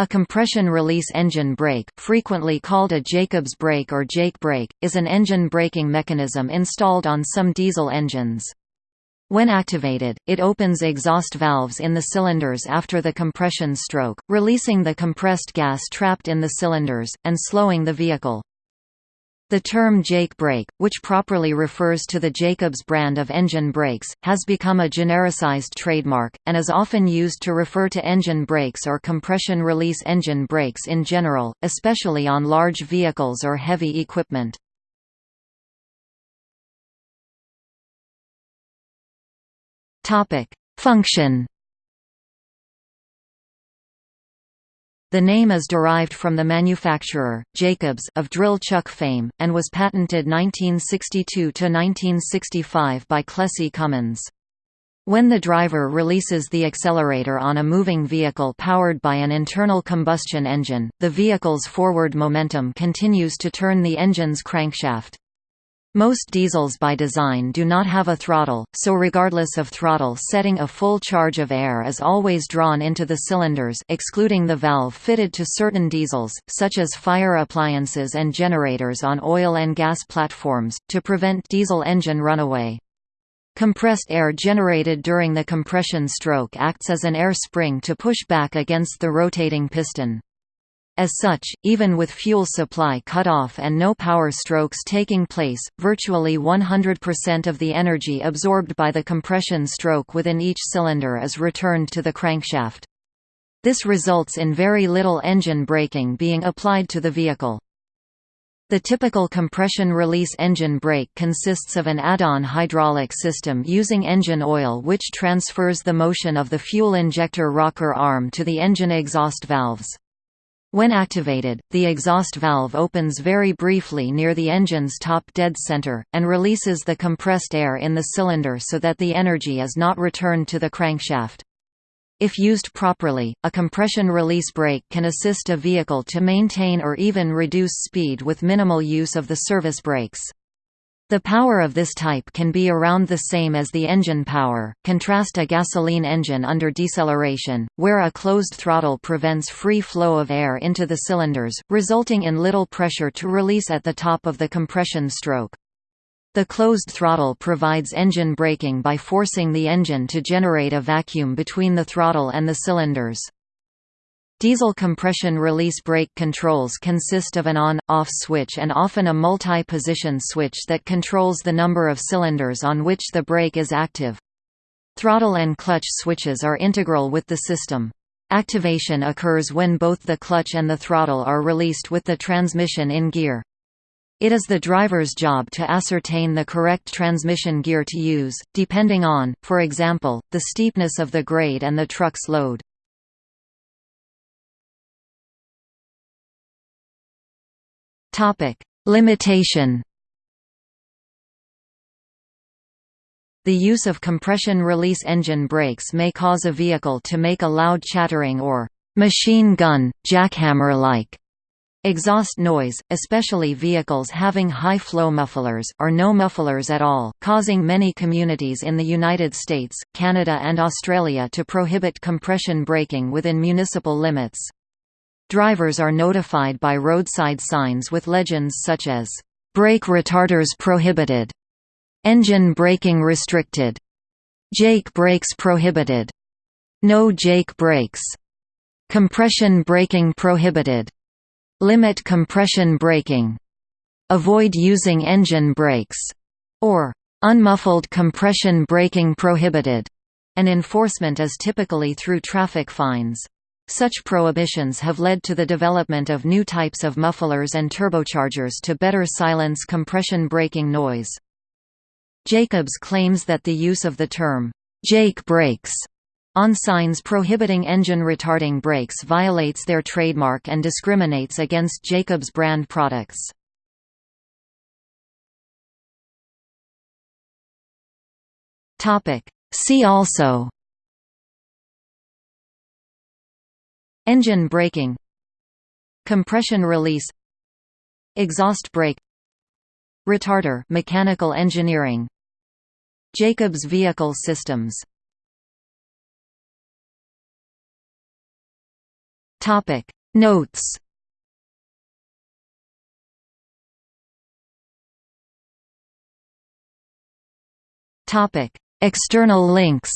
A compression release engine brake, frequently called a Jacobs brake or Jake brake, is an engine braking mechanism installed on some diesel engines. When activated, it opens exhaust valves in the cylinders after the compression stroke, releasing the compressed gas trapped in the cylinders, and slowing the vehicle. The term Jake brake, which properly refers to the Jacobs brand of engine brakes, has become a genericized trademark, and is often used to refer to engine brakes or compression release engine brakes in general, especially on large vehicles or heavy equipment. Function The name is derived from the manufacturer, Jacobs of drill chuck fame, and was patented 1962–1965 by Clessie Cummins. When the driver releases the accelerator on a moving vehicle powered by an internal combustion engine, the vehicle's forward momentum continues to turn the engine's crankshaft. Most diesels by design do not have a throttle, so regardless of throttle setting a full charge of air is always drawn into the cylinders excluding the valve fitted to certain diesels, such as fire appliances and generators on oil and gas platforms, to prevent diesel engine runaway. Compressed air generated during the compression stroke acts as an air spring to push back against the rotating piston. As such, even with fuel supply cut off and no power strokes taking place, virtually 100% of the energy absorbed by the compression stroke within each cylinder is returned to the crankshaft. This results in very little engine braking being applied to the vehicle. The typical compression release engine brake consists of an add-on hydraulic system using engine oil which transfers the motion of the fuel injector rocker arm to the engine exhaust valves. When activated, the exhaust valve opens very briefly near the engine's top dead center, and releases the compressed air in the cylinder so that the energy is not returned to the crankshaft. If used properly, a compression release brake can assist a vehicle to maintain or even reduce speed with minimal use of the service brakes. The power of this type can be around the same as the engine power. Contrast a gasoline engine under deceleration, where a closed throttle prevents free flow of air into the cylinders, resulting in little pressure to release at the top of the compression stroke. The closed throttle provides engine braking by forcing the engine to generate a vacuum between the throttle and the cylinders. Diesel compression release brake controls consist of an on-off switch and often a multi-position switch that controls the number of cylinders on which the brake is active. Throttle and clutch switches are integral with the system. Activation occurs when both the clutch and the throttle are released with the transmission in gear. It is the driver's job to ascertain the correct transmission gear to use, depending on, for example, the steepness of the grade and the truck's load. Topic: Limitation. The use of compression release engine brakes may cause a vehicle to make a loud chattering or machine gun, jackhammer-like exhaust noise, especially vehicles having high-flow mufflers, or no mufflers at all, causing many communities in the United States, Canada and Australia to prohibit compression braking within municipal limits. Drivers are notified by roadside signs with legends such as, "'Brake retarders prohibited'", "'Engine braking restricted'", "'Jake brakes prohibited'", "'No Jake brakes'", "'Compression braking prohibited'", "'Limit compression braking'", "'Avoid using engine brakes'", or "'Unmuffled compression braking prohibited'", and enforcement is typically through traffic fines. Such prohibitions have led to the development of new types of mufflers and turbochargers to better silence compression braking noise. Jacobs claims that the use of the term, Jake brakes, on signs prohibiting engine retarding brakes violates their trademark and discriminates against Jacobs brand products. See also Engine braking Compression release Exhaust brake Retarder mechanical engineering Jacobs Vehicle Systems. Topic. Notes. Topic. External links